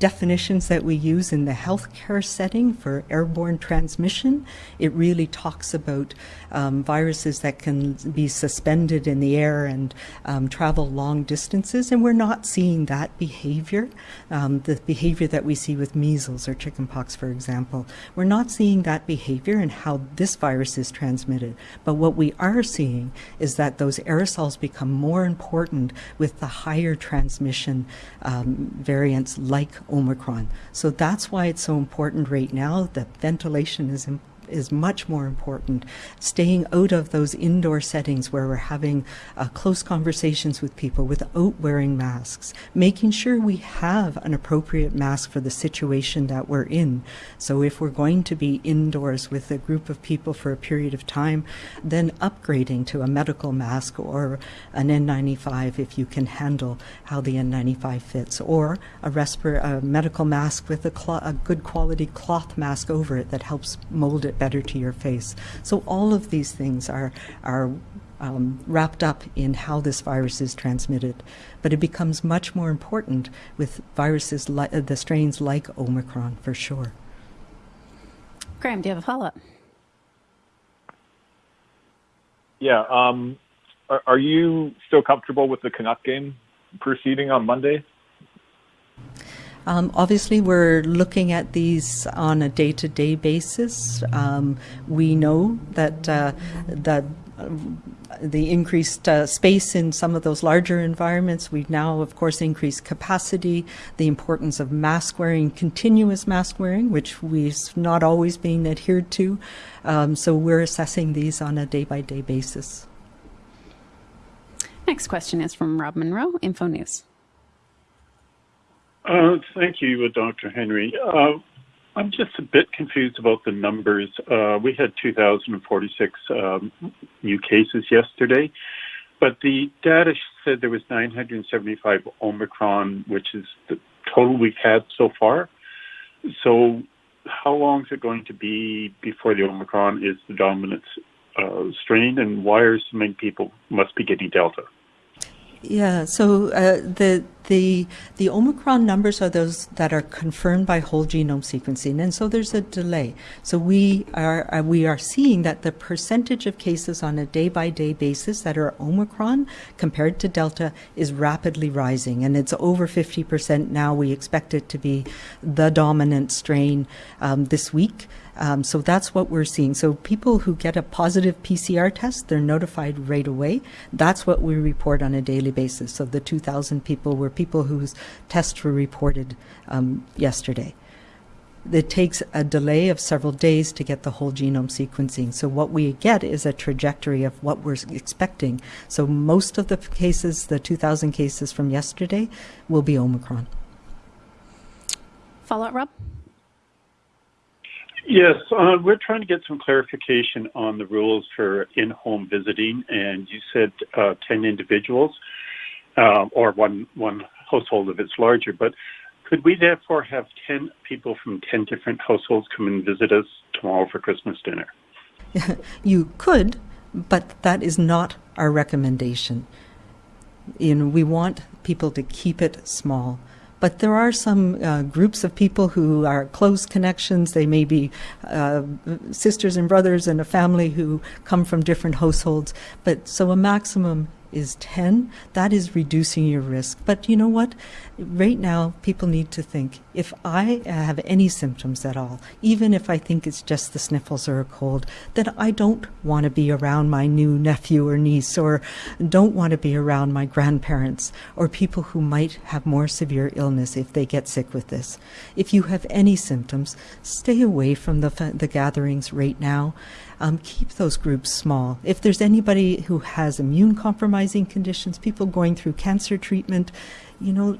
definitions that we use in the healthcare setting for airborne transmission, it really talks about um, viruses that can be suspended in the air and um, travel long distances, and we're not seeing that behavior, um, the behavior that we see with measles or chickenpox, for example. We're not seeing that behavior and how this virus is transmitted. But what we are seeing is that those aerosols become more important with the higher transmission um, variants like Omicron. So that's why it's so important right now that ventilation is important is much more important. Staying out of those indoor settings where we're having uh, close conversations with people without wearing masks, making sure we have an appropriate mask for the situation that we're in. So if we're going to be indoors with a group of people for a period of time, then upgrading to a medical mask or an N95 if you can handle how the N95 fits, or a, respir- a medical mask with a, cl- a good quality cloth mask over it that helps mold it better to your face. So all of these things are are um, wrapped up in how this virus is transmitted, but it becomes much more important with viruses like uh, the strains like Omicron for sure. Graeme, do you have a follow up? Yeah. Um, are, are you still comfortable with the Canuck game proceeding on Monday? Um, obviously, we're looking at these on a day-to-day basis. Um, we know that uh, that uh, the increased uh, space in some of those larger environments. We've now, of course, increased capacity. The importance of mask wearing, continuous mask wearing, which we've not always been adhered to. Um, so we're assessing these on a day-by-day basis. Next question is from Rob Munro, Info News. Uh, thank you, Dr. Henry. Uh, I'm just a bit confused about the numbers. Uh, we had 2,046 um, new cases yesterday, but the data said there was 975 Omicron, which is the total we've had so far. So, how long is it going to be before the Omicron is the dominant uh, strain, and why are so many people must be getting Delta? Yeah, so uh, the the the Omicron numbers are those that are confirmed by whole genome sequencing, and so there's a delay. So we are uh, we are seeing that the percentage of cases on a day by day basis that are Omicron compared to Delta is rapidly rising, and it's over 50 percent now. We expect it to be the dominant strain um, this week. Um, so that's what we're seeing. So people who get a positive PCR test, they're notified right away. That's what we report on a daily basis. So the 2,000 people were people whose tests were reported um, yesterday. It takes a delay of several days to get the whole genome sequencing. So what we get is a trajectory of what we're expecting. So most of the cases, the 2,000 cases from yesterday, will be Omicron. Follow up, Rob? Yes, uh, we're trying to get some clarification on the rules for in-home visiting, and you said uh, ten individuals, or one one household if it's larger. But could we therefore have ten people from ten different households come and visit us tomorrow for Christmas dinner? [laughs] you could, but that is not our recommendation. You know, we want people to keep it small. But there are some uh, groups of people who are close connections. They may be uh, sisters and brothers and a family who come from different households. But so a maximum is 10, that is reducing your risk. But you know what? Right now, people need to think if I have any symptoms at all, even if I think it's just the sniffles or a cold, then I don't want to be around my new nephew or niece, or don't want to be around my grandparents, or people who might have more severe illness if they get sick with this. If you have any symptoms, stay away from the, the gatherings right now um, keep those groups small. If there's anybody who has immune compromising conditions, people going through cancer treatment, you know,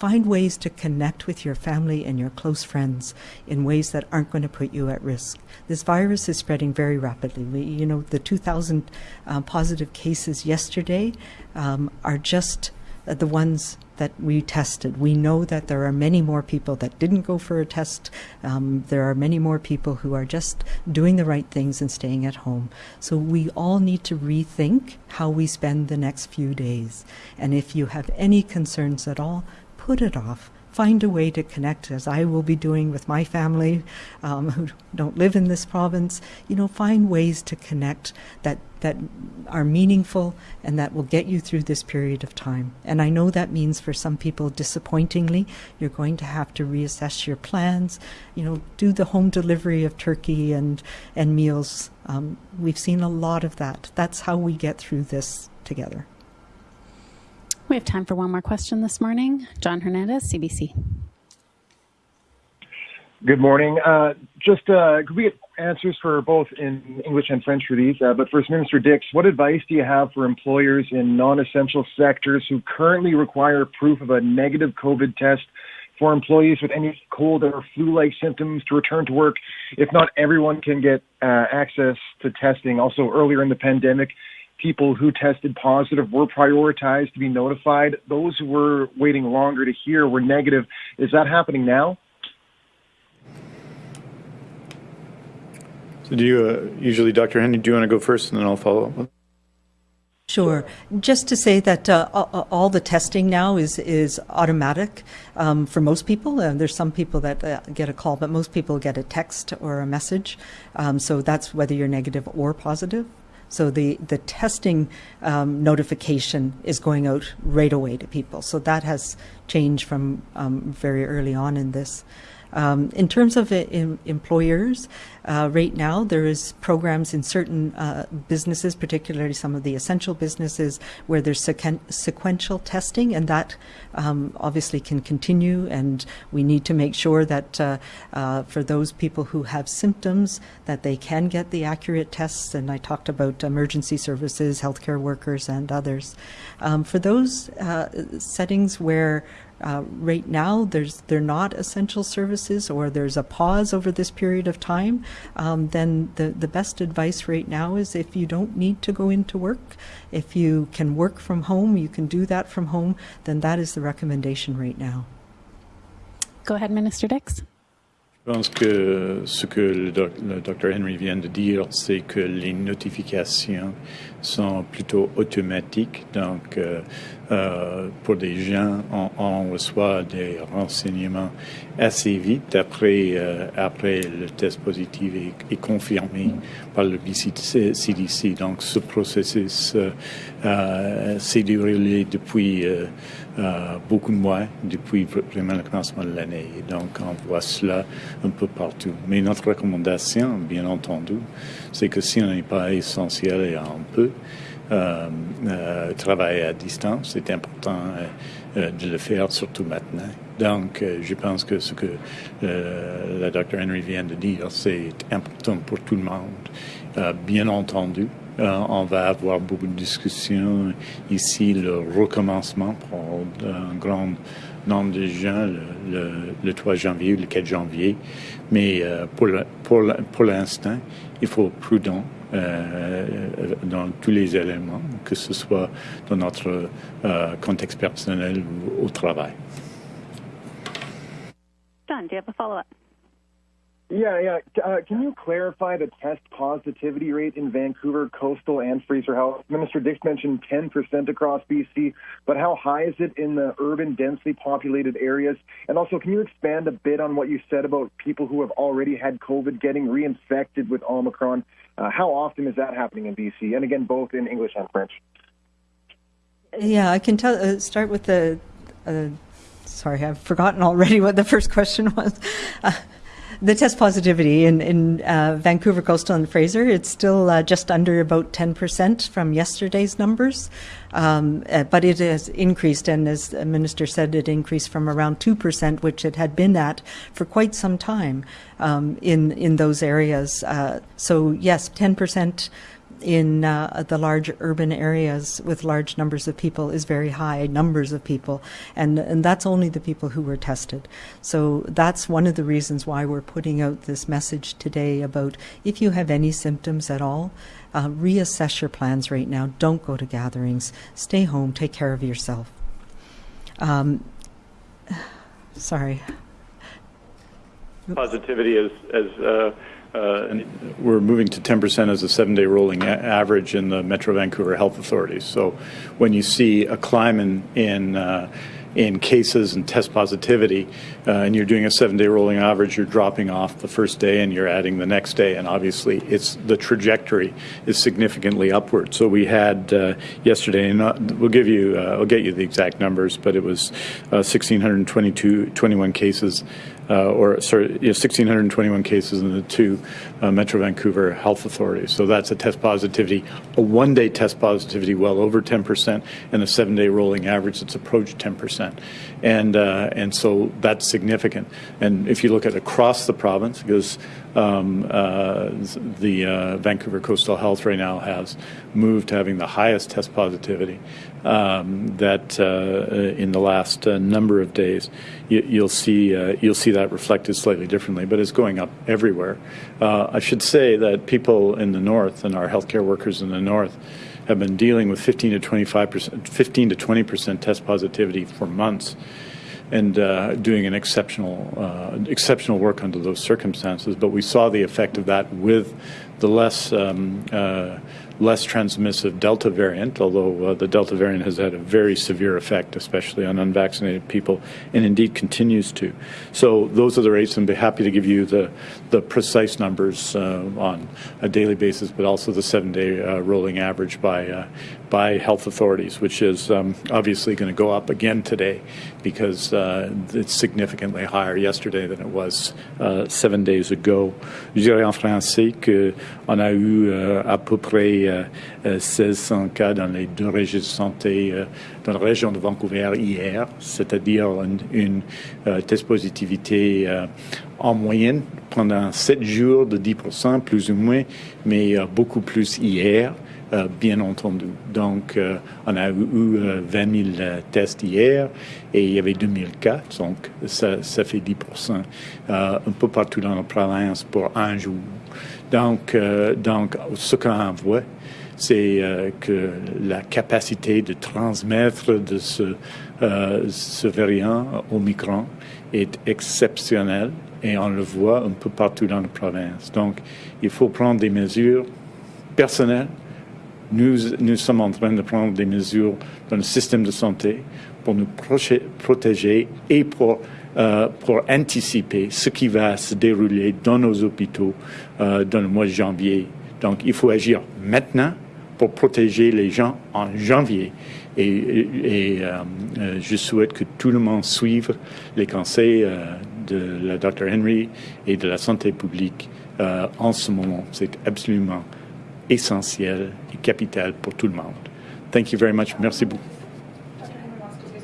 find ways to connect with your family and your close friends in ways that aren't going to put you at risk. This virus is spreading very rapidly. We, you know, the 2,000 uh, positive cases yesterday um, are just uh, the ones that we tested. We know that there are many more people that didn't go for a test. Um, there are many more people who are just doing the right things and staying at home. So we all need to rethink how we spend the next few days. And if you have any concerns at all, put it off find a way to connect, as I will be doing with my family um, [laughs] who don't live in this province. You know, find ways to connect that that are meaningful and that will get you through this period of time. And I know that means for some people, disappointingly, you're going to have to reassess your plans. You know, do the home delivery of turkey and and meals. Um, we've seen a lot of that. That's how we get through this together. We have time for one more question this morning. Jon Hernandez, CBC. Good morning. Uh, just uh, could we get answers for both in English and French for these? Uh, but first, Minister Dix, what advice do you have for employers in non-essential sectors who currently require proof of a negative COVID test for employees with any cold or flu-like symptoms to return to work? If not everyone can get uh, access to testing. Also, earlier in the pandemic, people who tested positive were prioritized to be notified. Those who were waiting longer to hear were negative. Is that happening now? So, do you uh, usually, Dr. Henry, do you want to go first and then I'll follow up? Sure. Just to say that uh, all the testing now is is automatic um, for most people. Uh, there's some people that uh, get a call, but most people get a text or a message. Um, so that's whether you're negative or positive. So the, the testing um, notification is going out right away to people. So that has changed from um, very early on in this. Um, in terms of in employers, uh, right now there is programs in certain uh, businesses, particularly some of the essential businesses, where there's sequen sequential testing, and that um, obviously can continue. And we need to make sure that uh, uh for those people who have symptoms, that they can get the accurate tests. And I talked about emergency services, healthcare workers, and others. Um, for those uh, settings where uh, right now, there's they're not essential services, or there's a pause over this period of time. Um, then the the best advice right now is if you don't need to go into work, if you can work from home, you can do that from home. Then that is the recommendation right now. Go ahead, Minister Dix. Je pense que ce que le, doc, le docteur Henry vient de dire, c'est que les notifications sont plutôt automatiques. Donc, euh, euh, pour des gens, on, on, reçoit des renseignements assez vite après, euh, après le test positif est, est, confirmé par le BCDC. Donc, ce processus euh, euh, s'est déroulé depuis euh, beaucoup de mois depuis vraiment le commencement de l'année. Donc, on voit cela un peu partout. Mais notre recommandation, bien entendu, c'est que si on n'est pas essentiel et on peut euh, euh, travailler à distance, c'est important euh, de le faire, surtout maintenant. Donc, je pense que ce que le docteur Henry vient de dire, c'est important pour tout le monde. bien entendu, euh, on va avoir beaucoup de discussions ici, le recommencement pour un grand nombre de gens le, le, 3 janvier ou le 4 janvier. Mais euh, pour, pour, pour l'instant, il faut être prudent dans tous les éléments, que ce soit dans notre euh, contexte personnel ou au travail. Jon, do you have a follow-up? Yeah, yeah. Uh, can you clarify the test positivity rate in Vancouver, Coastal, and Fraser Health? Minister Dix mentioned 10% across BC, but how high is it in the urban, densely populated areas? And also, can you expand a bit on what you said about people who have already had COVID getting reinfected with Omicron? Uh, how often is that happening in BC? And again, both in English and French. Yeah, I can tell. Uh, start with the. Uh, sorry, I've forgotten already what the first question was. The test positivity in, in uh, Vancouver, Coastal, and Fraser, it's still uh, just under about 10% from yesterday's numbers. Um, uh, but it has increased, and as the minister said, it increased from around 2%, which it had been at for quite some time um, in, in those areas. Uh, so, yes, 10% in uh, the large urban areas with large numbers of people is very high numbers of people. And and that's only the people who were tested. So that's one of the reasons why we're putting out this message today about if you have any symptoms at all uh, reassess your plans right now. Don't go to gatherings. Stay home. Take care of yourself. Um, [sighs] sorry. Positivity as as uh uh, we're moving to 10% as a seven-day rolling average in the Metro Vancouver Health Authorities. So when you see a climb in in, uh, in cases and test positivity, uh, and you're doing a seven-day rolling average, you're dropping off the first day and you're adding the next day, and obviously it's the trajectory is significantly upward. So we had uh, yesterday, and we'll give you, uh, I'll get you the exact numbers, but it was 1,622, uh, 21 cases uh, Uh, or sorry, you know, 1,621 cases in the two uh, Metro Vancouver health Authority. So that's a test positivity, a one-day test positivity well over 10%, and a seven-day rolling average that's approached 10%. And uh, and so that's significant. And if you look at across the province, because um, uh, the uh, Vancouver Coastal Health right now has moved to having the highest test positivity um, that uh, in the last uh, number of days. You, will see uh, you'll see that reflected slightly differently, but it's going up everywhere. Uh, I should say that people in the north and our healthcare workers in the north have been dealing with 15 to 25 percent, 15 to 20 percent test positivity for months and uh, doing an exceptional uh, exceptional work under those circumstances. But we saw the effect of that with the less um, uh, less transmissive Delta variant, although uh, the Delta variant has had a very severe effect, especially on unvaccinated people, and indeed continues to. So those are the rates, and be happy to give you the the precise numbers uh, on a daily basis, but also the seven-day uh, rolling average by by health authorities, which is um, obviously going to go up again today because uh, it's significantly higher yesterday than it was uh, seven days ago. Je dirais en français qu'on a eu euh, à peu près euh, 1600 cas dans les deux registres de santé euh, dans la région de Vancouver hier, c'est-à-dire une, une euh, test positivité euh, en moyenne pendant 7 jours de 10%, plus ou moins, mais euh, beaucoup plus hier. Euh, bien entendu. Donc, euh, on a eu 20 000 tests hier et il y avait 2000 cas, donc ça, ça fait 10% un peu partout dans la province pour un jour. Donc, donc ce qu'on voit, c'est que la capacité de transmettre de ce, ce variant Omicron est exceptionnelle et on le voit un peu partout dans la province. Donc, il faut prendre des mesures personnelles. Nous, nous sommes en train de prendre des mesures dans le système de santé pour nous protéger et pour, euh, pour anticiper ce qui va se dérouler dans nos hôpitaux euh, dans le mois de janvier. Donc, il faut agir maintenant pour protéger les gens en janvier. Et, et euh, je souhaite que tout le monde suive les conseils de la Dr Henry et de la santé publique euh, en ce moment. C'est absolument essentiel et capital pour tout le monde. Thank you very much. Merci beaucoup.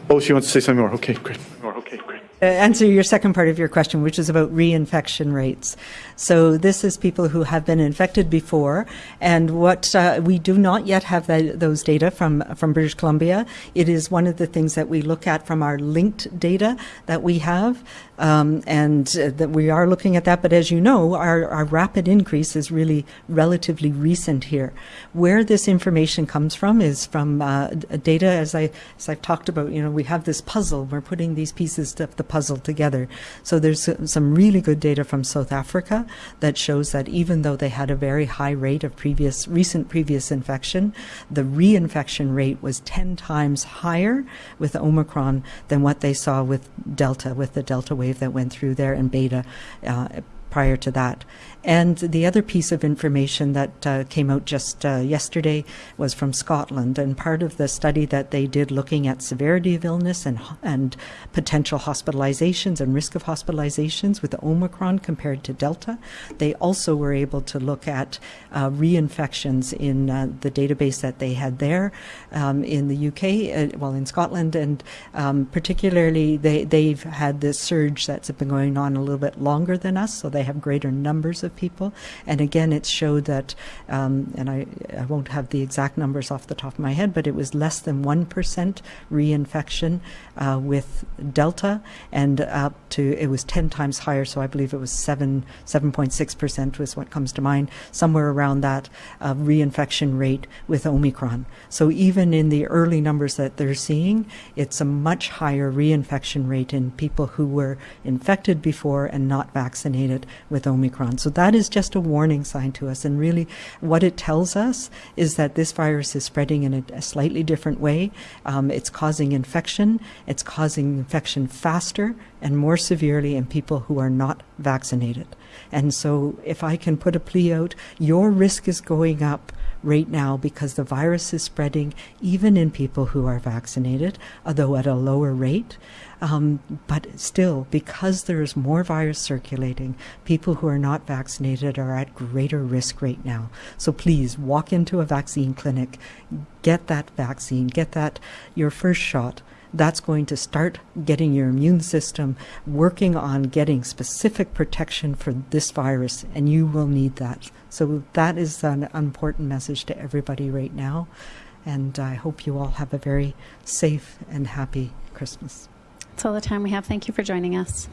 Oh, she wants to say something more. Okay, great. Okay, great. Uh, answer your second part of your question, which is about reinfection rates. So this is people who have been infected before, and what uh, we do not yet have that, those data from from British Columbia. It is one of the things that we look at from our linked data that we have, um, and uh, that we are looking at that. But as you know, our, our rapid increase is really relatively recent here. Where this information comes from is from uh, data, as I as I've talked about. You know, we have this puzzle. We're putting these pieces of the puzzle together. So there's some really good data from South Africa that shows that even though they had a very high rate of previous recent previous infection, the reinfection rate was 10 times higher with Omicron than what they saw with Delta, with the Delta wave that went through there and Beta uh, prior to that. And the other piece of information that uh, came out just uh, yesterday was from Scotland, and part of the study that they did looking at severity of illness and and potential hospitalizations and risk of hospitalizations with Omicron compared to Delta. They also were able to look at uh, reinfections in uh, the database that they had there um, in the UK, uh, well in Scotland, and um, particularly they they've had this surge that's been going on a little bit longer than us, so they have greater numbers of people. And again, it showed that, um, and I, I won't have the exact numbers off the top of my head, but it was less than 1% reinfection uh, with Delta, and up to, it was 10 times higher, so I believe it was 7, 7.6% was what comes to mind, somewhere around that uh, reinfection rate with Omicron. So even in the early numbers that they're seeing, it's a much higher reinfection rate in people who were infected before and not vaccinated with Omicron. So that is just a warning sign to us. And really, what it tells us is that this virus is spreading in a, a slightly different way. Um, it's causing infection. It's causing infection faster and more severely in people who are not vaccinated. And so, if I can put a plea out, your risk is going up right now because the virus is spreading even in people who are vaccinated, although at a lower rate. Um, but still, because there is more virus circulating, people who are not vaccinated are at greater risk right now. So please walk into a vaccine clinic, get that vaccine, get that your first shot that's going to start getting your immune system working on getting specific protection for this virus, and you will need that. So, that is an important message to everybody right now. And I hope you all have a very safe and happy Christmas. That's all the time we have. Thank you for joining us.